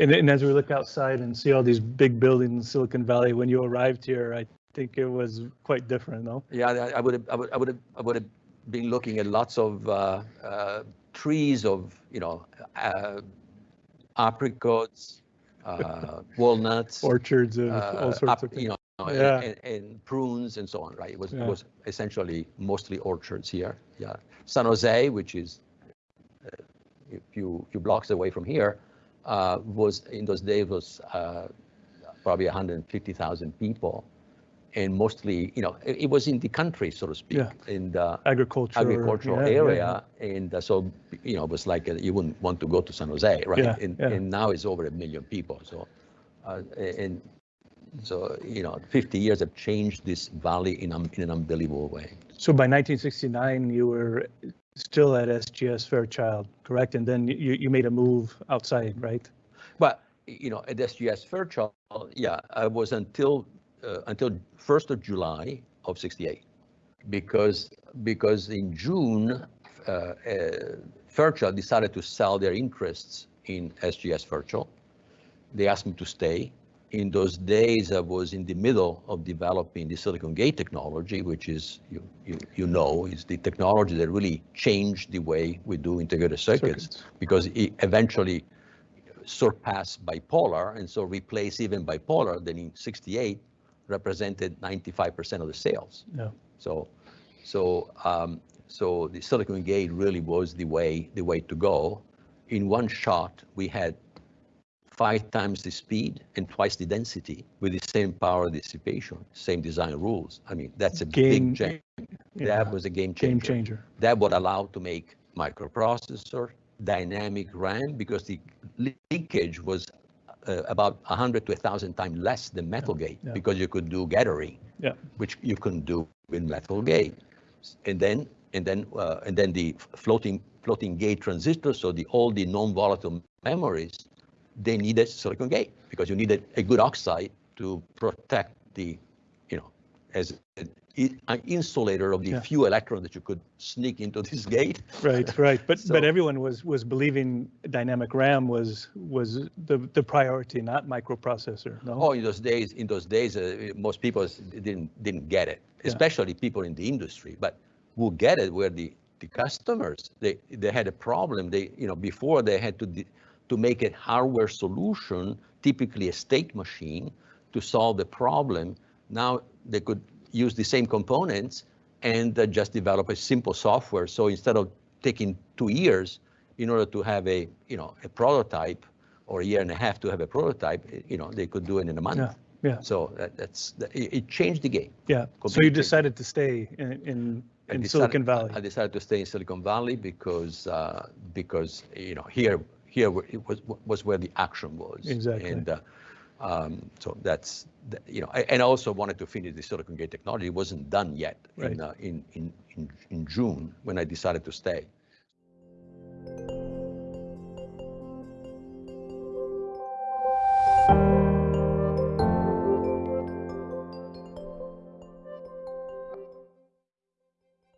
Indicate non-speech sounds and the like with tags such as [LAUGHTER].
And, and as we look outside and see all these big buildings in Silicon Valley, when you arrived here, I think it was quite different, no? Yeah, I would have, I would, I would have, I would have been looking at lots of uh, uh, trees of, you know, uh, apricots, uh, [LAUGHS] walnuts, Orchards of uh, all sorts of things. you know, Yeah. and, and prunes and so on, right? It was, Yeah. it was essentially mostly orchards here. Yeah, San Jose, which is uh, a few few blocks away from here, uh, was in those days was uh, probably 150,000 people, and mostly, you know, it, it was in the country, so to speak, Yeah. in the Agriculture. agricultural yeah, yeah, area, and uh, so you know, it was like uh, you wouldn't want to go to San Jose, right? Yeah, and, yeah. and now it's over a million people. So, uh, and so you know, 50 years have changed this valley in, um, in an unbelievable way. So by 1969, you were still at SGS Fairchild, correct? And then you, you made a move outside, right? But you know, at SGS Fairchild, yeah, I was until uh, until 1st of July of 68, because because in June, uh, uh, Fairchild decided to sell their interests in SGS Fairchild. They asked me to stay. In those days, I was in the middle of developing the silicon gate technology, which is, you, you, you know, is the technology that really changed the way we do integrated circuits, Circuits. because it eventually surpass bipolar and so replace even bipolar then in 68 represented 95% of the sales. Yeah. So, so, um, so the silicon gate really was the way, the way to go. In one shot, we had five times the speed and twice the density with the same power dissipation, same design rules. I mean, that's a Game- big change. Yeah. That was a game changer Game changer. that would allow to make microprocessor, dynamic RAM, because the leakage was uh, about 100 to 1,000 times less than metal gate, yeah. because you could do gathering, Yeah. which you couldn't do with metal gate. And then, and then, uh, and then the floating floating gate transistors, so the all the non-volatile memories, they needed silicon gate because you needed a good oxide to protect the, you know, as an insulator of the Yeah. few electrons that you could sneak into [LAUGHS] this gate. Right, [LAUGHS] right. But, So- but everyone was, was believing dynamic RAM was, was the, the priority, not microprocessor, no? Oh, in those days, in those days, uh, most people didn't didn't get it, Yeah. especially people in the industry. But who get it were the the customers. They they had a problem. They you know before they had to to make a hardware solution, typically a state machine, to solve the problem. Now they could use the same components and uh, just develop a simple software. So instead of taking two years in order to have a you know a prototype or a year and a half to have a prototype, eh, you know they could do it in a month. Yeah, yeah, So that, that's that, it, it changed the game. yeah. So you decided to stay in, in, in decided- Silicon Valley? I decided to stay in Silicon Valley because uh, because you know here here it was was where the action was. Exactly. And uh, um, so that's you know I- and I also wanted to finish the silicon gate technology. It wasn't done yet Right. in, uh, in in in in June when I decided to stay.